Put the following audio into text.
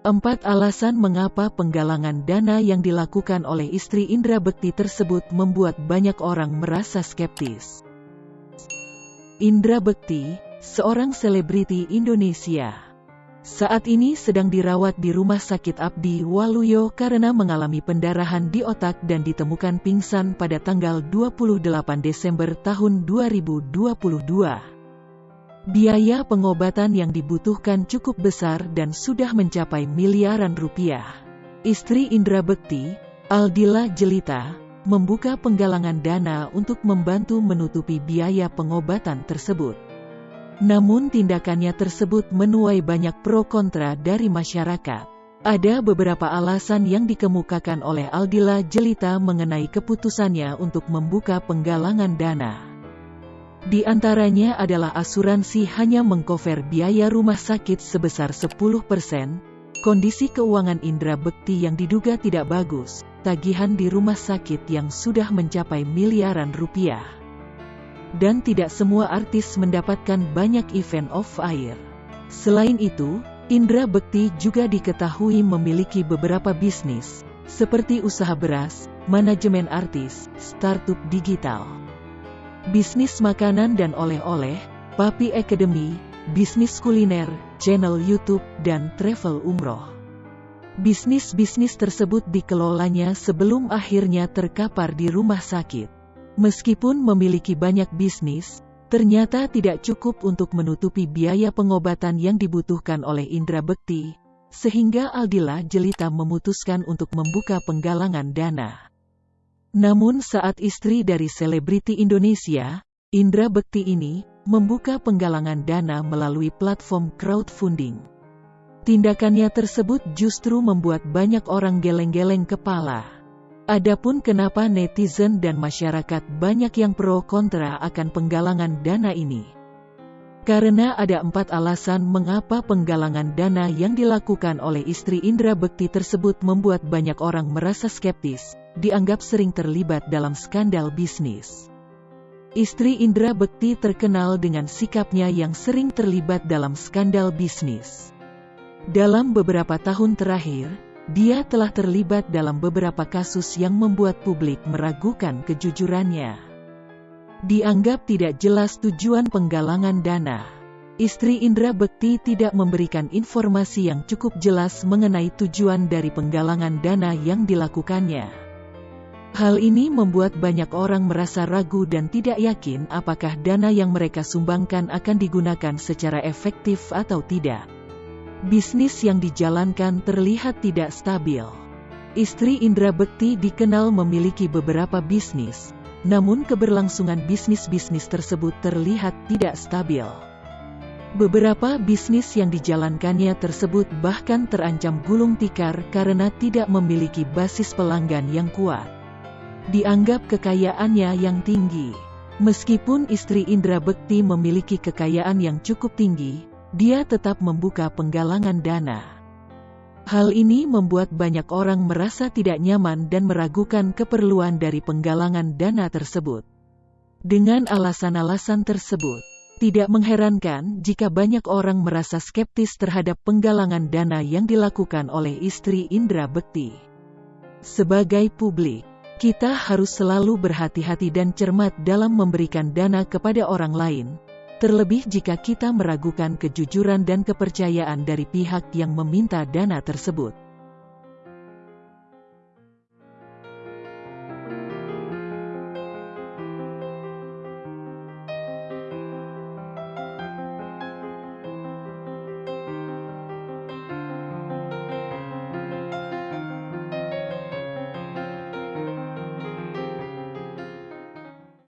Empat alasan mengapa penggalangan dana yang dilakukan oleh istri Indra Bekti tersebut membuat banyak orang merasa skeptis. Indra Bekti, seorang selebriti Indonesia. Saat ini sedang dirawat di Rumah Sakit Abdi Waluyo karena mengalami pendarahan di otak dan ditemukan pingsan pada tanggal 28 Desember tahun 2022. Biaya pengobatan yang dibutuhkan cukup besar dan sudah mencapai miliaran rupiah. Istri Indra Bekti, Aldila Jelita, membuka penggalangan dana untuk membantu menutupi biaya pengobatan tersebut. Namun tindakannya tersebut menuai banyak pro kontra dari masyarakat. Ada beberapa alasan yang dikemukakan oleh Aldila Jelita mengenai keputusannya untuk membuka penggalangan dana. Di antaranya adalah asuransi hanya mengcover biaya rumah sakit sebesar 10%, kondisi keuangan Indra Bekti yang diduga tidak bagus, tagihan di rumah sakit yang sudah mencapai miliaran rupiah. Dan tidak semua artis mendapatkan banyak event off-air. Selain itu, Indra Bekti juga diketahui memiliki beberapa bisnis, seperti usaha beras, manajemen artis, startup digital bisnis makanan dan oleh-oleh, Papi Academy, bisnis kuliner, channel YouTube, dan travel umroh. Bisnis-bisnis tersebut dikelolanya sebelum akhirnya terkapar di rumah sakit. Meskipun memiliki banyak bisnis, ternyata tidak cukup untuk menutupi biaya pengobatan yang dibutuhkan oleh Indra Bekti, sehingga Aldila Jelita memutuskan untuk membuka penggalangan dana. Namun saat istri dari selebriti Indonesia, Indra Bekti ini, membuka penggalangan dana melalui platform crowdfunding. Tindakannya tersebut justru membuat banyak orang geleng-geleng kepala. Adapun kenapa netizen dan masyarakat banyak yang pro kontra akan penggalangan dana ini. Karena ada empat alasan mengapa penggalangan dana yang dilakukan oleh istri Indra Bekti tersebut membuat banyak orang merasa skeptis, dianggap sering terlibat dalam skandal bisnis. Istri Indra Bekti terkenal dengan sikapnya yang sering terlibat dalam skandal bisnis. Dalam beberapa tahun terakhir, dia telah terlibat dalam beberapa kasus yang membuat publik meragukan kejujurannya. Dianggap tidak jelas tujuan penggalangan dana. Istri Indra Bekti tidak memberikan informasi yang cukup jelas mengenai tujuan dari penggalangan dana yang dilakukannya. Hal ini membuat banyak orang merasa ragu dan tidak yakin apakah dana yang mereka sumbangkan akan digunakan secara efektif atau tidak. Bisnis yang dijalankan terlihat tidak stabil. Istri Indra Bekti dikenal memiliki beberapa bisnis, namun keberlangsungan bisnis-bisnis tersebut terlihat tidak stabil. Beberapa bisnis yang dijalankannya tersebut bahkan terancam gulung tikar karena tidak memiliki basis pelanggan yang kuat dianggap kekayaannya yang tinggi. Meskipun istri Indra Bekti memiliki kekayaan yang cukup tinggi, dia tetap membuka penggalangan dana. Hal ini membuat banyak orang merasa tidak nyaman dan meragukan keperluan dari penggalangan dana tersebut. Dengan alasan-alasan tersebut, tidak mengherankan jika banyak orang merasa skeptis terhadap penggalangan dana yang dilakukan oleh istri Indra Bekti. Sebagai publik, kita harus selalu berhati-hati dan cermat dalam memberikan dana kepada orang lain, terlebih jika kita meragukan kejujuran dan kepercayaan dari pihak yang meminta dana tersebut.